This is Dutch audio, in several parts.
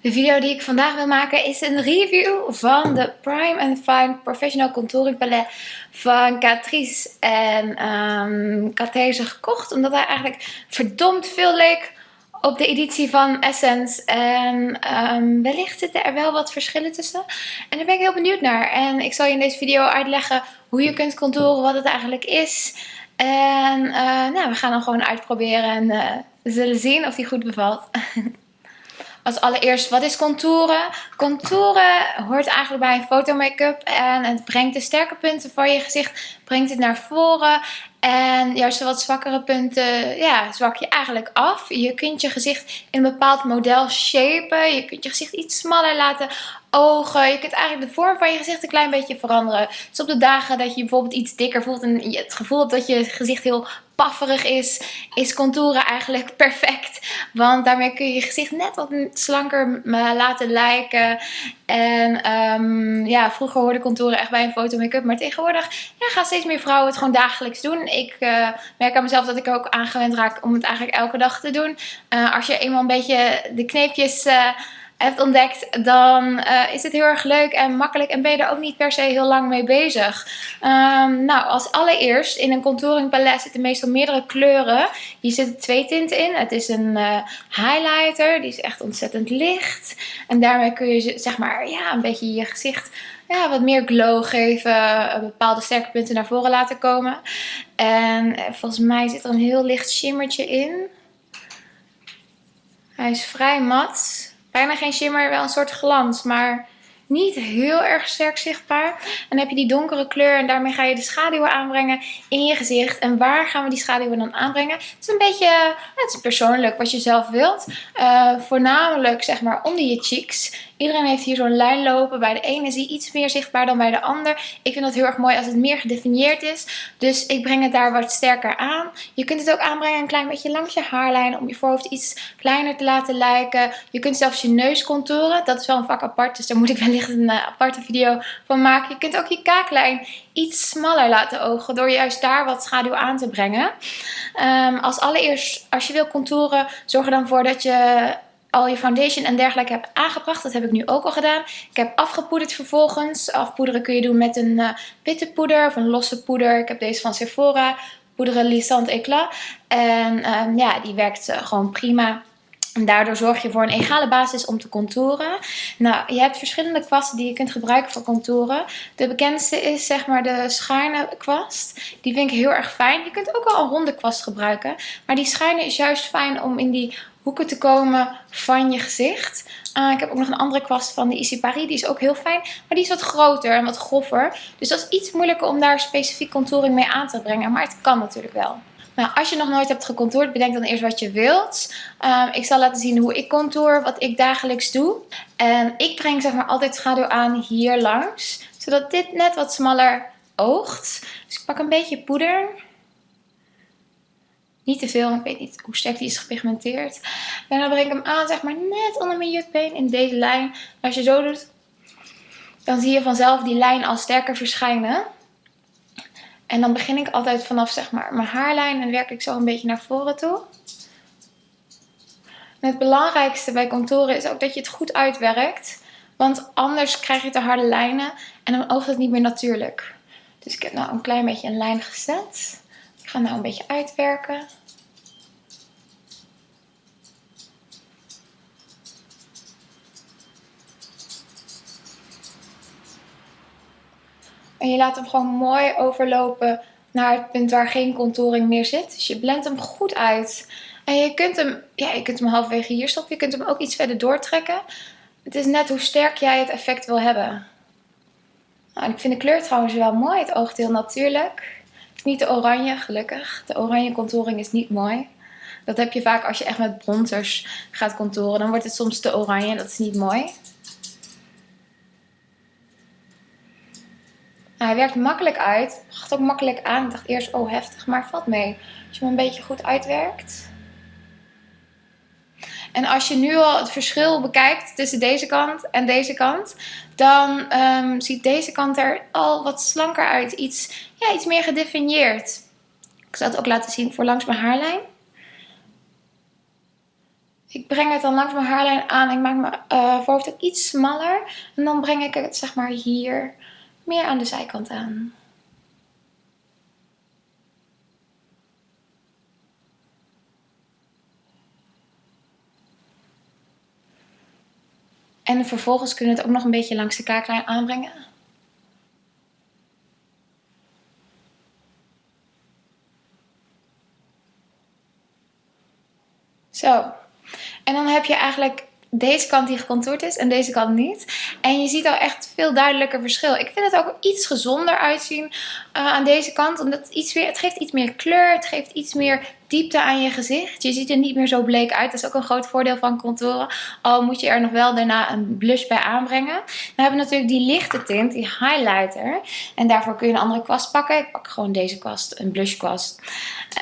De video die ik vandaag wil maken is een review van de Prime and Fine Professional Contouring Palette van Catrice. En um, ik had gekocht omdat hij eigenlijk verdomd veel leek op de editie van Essence. En um, wellicht zitten er wel wat verschillen tussen. En daar ben ik heel benieuwd naar. En ik zal je in deze video uitleggen hoe je kunt contouren, wat het eigenlijk is. En uh, nou, we gaan dan gewoon uitproberen en uh, zullen zien of die goed bevalt. Als allereerst, wat is contouren? Contouren hoort eigenlijk bij een fotomake-up en het brengt de sterke punten van je gezicht brengt het naar voren. En juist wat zwakkere punten, ja, zwak je eigenlijk af. Je kunt je gezicht in een bepaald model shapen. Je kunt je gezicht iets smaller laten ogen. Je kunt eigenlijk de vorm van je gezicht een klein beetje veranderen. Dus op de dagen dat je bijvoorbeeld iets dikker voelt en je het gevoel hebt dat je gezicht heel pafferig is, is contouren eigenlijk perfect. Want daarmee kun je je gezicht net wat slanker laten lijken. En um, ja, vroeger hoorde contouren echt bij een foto make-up. Maar tegenwoordig ja, gaan steeds meer vrouwen het gewoon dagelijks doen. Ik uh, merk aan mezelf dat ik ook aangewend raak om het eigenlijk elke dag te doen. Uh, als je eenmaal een beetje de kneepjes... Uh, hebt ontdekt, dan is het heel erg leuk en makkelijk en ben je er ook niet per se heel lang mee bezig. Um, nou, als allereerst in een contouring palet zitten meestal meerdere kleuren. Hier zitten twee tinten in. Het is een highlighter, die is echt ontzettend licht. En daarmee kun je zeg maar ja, een beetje je gezicht ja, wat meer glow geven, uh, bepaalde sterke punten naar voren laten komen. En volgens mij zit er een heel licht shimmertje in. Hij is vrij mat. Bijna geen shimmer, wel een soort glans, maar niet heel erg sterk zichtbaar. En dan heb je die donkere kleur en daarmee ga je de schaduwen aanbrengen in je gezicht. En waar gaan we die schaduwen dan aanbrengen? Het is een beetje, het is persoonlijk wat je zelf wilt. Uh, voornamelijk zeg maar onder je cheeks. Iedereen heeft hier zo'n lijn lopen. Bij de ene is die iets meer zichtbaar dan bij de ander. Ik vind dat heel erg mooi als het meer gedefinieerd is. Dus ik breng het daar wat sterker aan. Je kunt het ook aanbrengen een klein beetje langs je haarlijn. Om je voorhoofd iets kleiner te laten lijken. Je kunt zelfs je neus contouren. Dat is wel een vak apart. Dus daar moet ik een uh, aparte video van maken. Je kunt ook je kaaklijn iets smaller laten ogen. Door juist daar wat schaduw aan te brengen. Um, als allereerst, als je wil contouren, zorg er dan voor dat je al je foundation en dergelijke hebt aangebracht. Dat heb ik nu ook al gedaan. Ik heb afgepoederd vervolgens. Afpoederen kun je doen met een uh, witte poeder of een losse poeder. Ik heb deze van Sephora. Poederen Lissant Eclat. En um, ja, die werkt uh, gewoon prima. En daardoor zorg je voor een egale basis om te contouren. Nou, je hebt verschillende kwasten die je kunt gebruiken voor contouren. De bekendste is zeg maar de schuine kwast. Die vind ik heel erg fijn. Je kunt ook wel een ronde kwast gebruiken. Maar die schuine is juist fijn om in die hoeken te komen van je gezicht. Uh, ik heb ook nog een andere kwast van de Easy Paris. Die is ook heel fijn. Maar die is wat groter en wat groffer. Dus dat is iets moeilijker om daar specifiek contouring mee aan te brengen. Maar het kan natuurlijk wel. Nou, als je nog nooit hebt gecontourd, bedenk dan eerst wat je wilt. Um, ik zal laten zien hoe ik contour, wat ik dagelijks doe. En ik breng zeg maar altijd schaduw aan hier langs. Zodat dit net wat smaller oogt. Dus ik pak een beetje poeder. Niet te veel, ik weet niet hoe sterk die is gepigmenteerd. En dan breng ik hem aan, zeg maar net onder mijn jukbeen in deze lijn. als je zo doet, dan zie je vanzelf die lijn al sterker verschijnen. En dan begin ik altijd vanaf zeg maar mijn haarlijn en werk ik zo een beetje naar voren toe. Het belangrijkste bij contouren is ook dat je het goed uitwerkt. Want anders krijg je te harde lijnen en dan oogt het niet meer natuurlijk. Dus ik heb nou een klein beetje een lijn gezet. Ik ga nou een beetje uitwerken. En je laat hem gewoon mooi overlopen naar het punt waar geen contouring meer zit. Dus je blendt hem goed uit. En je kunt hem, ja, je kunt hem halverwege hier stoppen. Je kunt hem ook iets verder doortrekken. Het is net hoe sterk jij het effect wil hebben. Nou, ik vind de kleur trouwens wel mooi. Het oogt heel natuurlijk. Niet de oranje, gelukkig. De oranje contouring is niet mooi. Dat heb je vaak als je echt met bronzers gaat contouren. Dan wordt het soms te oranje. Dat is niet mooi. Hij werkt makkelijk uit. Bracht ook makkelijk aan. Ik dacht eerst, oh heftig, maar valt mee. Als je hem een beetje goed uitwerkt. En als je nu al het verschil bekijkt tussen deze kant en deze kant, dan um, ziet deze kant er al wat slanker uit. Iets, ja, iets meer gedefinieerd. Ik zal het ook laten zien voor langs mijn haarlijn. Ik breng het dan langs mijn haarlijn aan. Ik maak mijn uh, voorhoofd ook iets smaller. En dan breng ik het zeg maar hier meer aan de zijkant aan. En vervolgens kunnen we het ook nog een beetje langs de kaaklijn aanbrengen. Zo. En dan heb je eigenlijk deze kant die gecontourd is en deze kant niet. En je ziet al echt veel duidelijker verschil. Ik vind het ook iets gezonder uitzien uh, aan deze kant. Omdat het, iets weer, het geeft iets meer kleur. Het geeft iets meer diepte aan je gezicht. Je ziet er niet meer zo bleek uit. Dat is ook een groot voordeel van contouren. Al moet je er nog wel daarna een blush bij aanbrengen. We hebben natuurlijk die lichte tint, die highlighter. En daarvoor kun je een andere kwast pakken. Ik pak gewoon deze kwast, een blush kwast.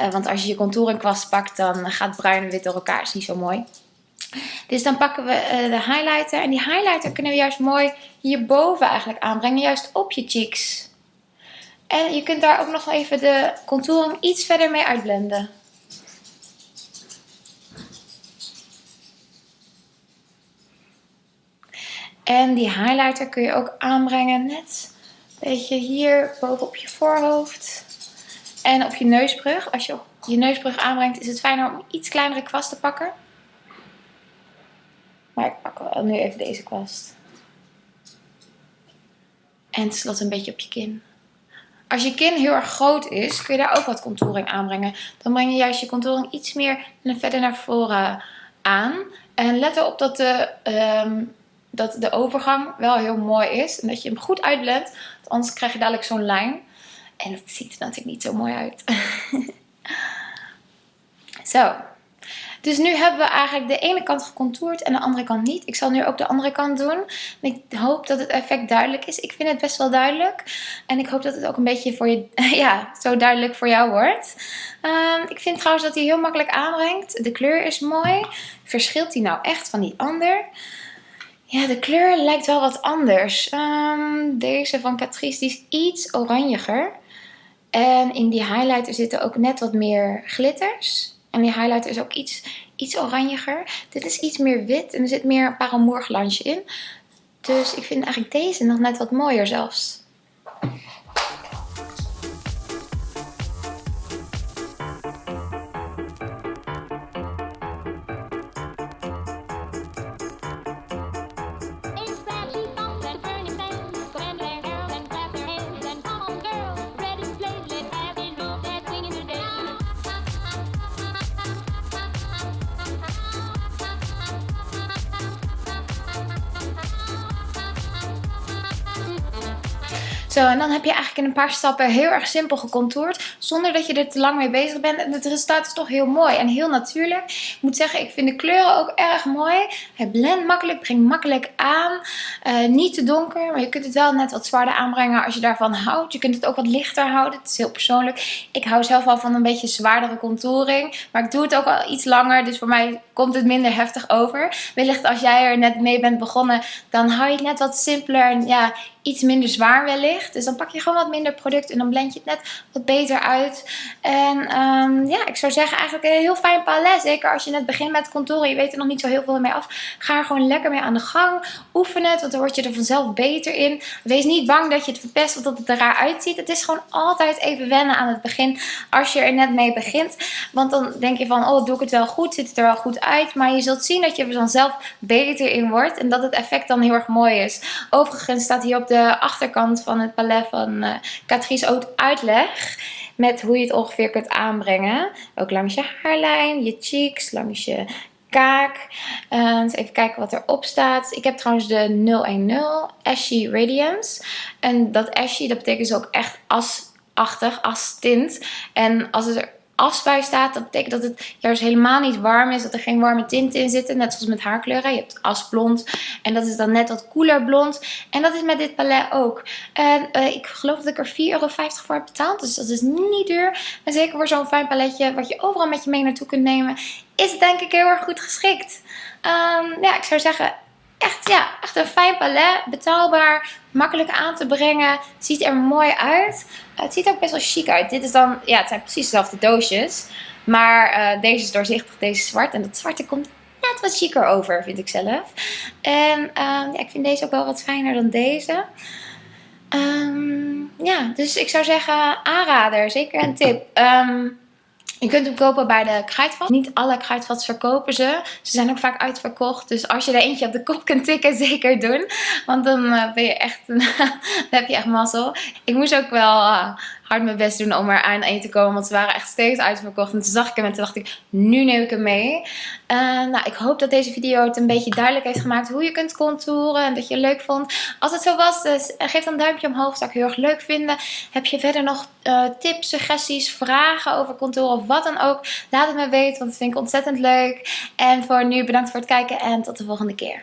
Uh, want als je je contouring kwast pakt, dan gaat bruin en wit door elkaar. is niet zo mooi. Dus dan pakken we uh, de highlighter. En die highlighter kunnen we juist mooi hierboven eigenlijk aanbrengen. Juist op je cheeks. En je kunt daar ook nog even de contouring iets verder mee uitblenden. En die highlighter kun je ook aanbrengen net een beetje hier boven op je voorhoofd. En op je neusbrug. Als je je neusbrug aanbrengt is het fijner om iets kleinere kwast te pakken. Maar ik pak wel nu even deze kwast. En tenslotte een beetje op je kin. Als je kin heel erg groot is, kun je daar ook wat contouring aanbrengen. Dan breng je juist je contouring iets meer verder naar voren aan. En let erop dat de, um, dat de overgang wel heel mooi is. En dat je hem goed uitblendt. Anders krijg je dadelijk zo'n lijn. En dat ziet er natuurlijk niet zo mooi uit. zo. Dus nu hebben we eigenlijk de ene kant gecontourd en de andere kant niet. Ik zal nu ook de andere kant doen. En ik hoop dat het effect duidelijk is. Ik vind het best wel duidelijk. En ik hoop dat het ook een beetje voor je, ja, zo duidelijk voor jou wordt. Um, ik vind trouwens dat hij heel makkelijk aanbrengt. De kleur is mooi. Verschilt hij nou echt van die ander? Ja, de kleur lijkt wel wat anders. Um, deze van Catrice die is iets oranjiger. En in die highlighter zitten ook net wat meer glitters. En die highlighter is ook iets, iets oranjiger. Dit is iets meer wit en er zit meer een paramourglansje in. Dus ik vind eigenlijk deze nog net wat mooier zelfs. Zo, en dan heb je eigenlijk in een paar stappen heel erg simpel gecontourd. Zonder dat je er te lang mee bezig bent. En het resultaat is toch heel mooi en heel natuurlijk. Ik moet zeggen, ik vind de kleuren ook erg mooi. Hij blendt makkelijk, brengt makkelijk aan. Uh, niet te donker, maar je kunt het wel net wat zwaarder aanbrengen als je daarvan houdt. Je kunt het ook wat lichter houden. Het is heel persoonlijk. Ik hou zelf al van een beetje zwaardere contouring. Maar ik doe het ook al iets langer, dus voor mij komt het minder heftig over. Wellicht als jij er net mee bent begonnen, dan hou je het net wat simpeler. En ja, iets minder zwaar wellicht. Dus dan pak je gewoon wat minder product en dan blend je het net wat beter uit. En um, ja, ik zou zeggen eigenlijk een heel fijn palet. Zeker als je net begint met contouren, je weet er nog niet zo heel veel mee af. Ga er gewoon lekker mee aan de gang. Oefen het, want dan word je er vanzelf beter in. Wees niet bang dat je het verpest of dat het er raar uitziet. Het is gewoon altijd even wennen aan het begin als je er net mee begint. Want dan denk je van, oh doe ik het wel goed, zit het er wel goed uit. Maar je zult zien dat je er vanzelf beter in wordt en dat het effect dan heel erg mooi is. Overigens staat hier op de achterkant van het palet van uh, Catrice ook uitleg. Met hoe je het ongeveer kunt aanbrengen. Ook langs je haarlijn, je cheeks, langs je kaak. Uh, even kijken wat erop staat. Ik heb trouwens de 010 Ashy Radiance. En dat Ashy, dat betekent dus ook echt asachtig, as tint. En als het er as staat, dat betekent dat het juist helemaal niet warm is. Dat er geen warme tinten in zitten. Net zoals met haarkleuren. Je hebt asblond. En dat is dan net wat koeler blond. En dat is met dit palet ook. En uh, ik geloof dat ik er 4,50 euro voor heb betaald. Dus dat is niet duur. En zeker voor zo'n fijn paletje wat je overal met je mee naartoe kunt nemen. Is het denk ik heel erg goed geschikt. Um, ja, ik zou zeggen echt, ja, echt een fijn palet. Betaalbaar, makkelijk aan te brengen. Ziet er mooi uit. het ziet ook best wel chic uit. Dit is dan, ja, het zijn precies dezelfde doosjes. Maar uh, deze is doorzichtig, deze is zwart. En dat zwarte komt net wat chiquer over, vind ik zelf. En ehm, ja, ik vind deze ook wel wat fijner dan deze. Um, ja, dus ik zou zeggen aanrader, zeker een tip. Um, je kunt hem kopen bij de kruidvat. Niet alle kruidvats verkopen ze. Ze zijn ook vaak uitverkocht. Dus als je er eentje op de kop kunt tikken, zeker doen. Want dan uh, ben je echt, dan heb je echt mazzel. Ik moest ook wel uh, hard mijn best doen om er aan één te komen. Want ze waren echt steeds uitverkocht. En toen zag ik hem en toen dacht ik, nu neem ik hem mee. Uh, nou, ik hoop dat deze video het een beetje duidelijk heeft gemaakt hoe je kunt contouren. En dat je het leuk vond. Als het zo was, dus geef dan een duimpje omhoog. Zou ik heel erg leuk vinden. Heb je verder nog uh, tips, suggesties, vragen over contouren of wat dan ook? Laat het me weten, want dat vind ik ontzettend leuk. En voor nu bedankt voor het kijken en tot de volgende keer.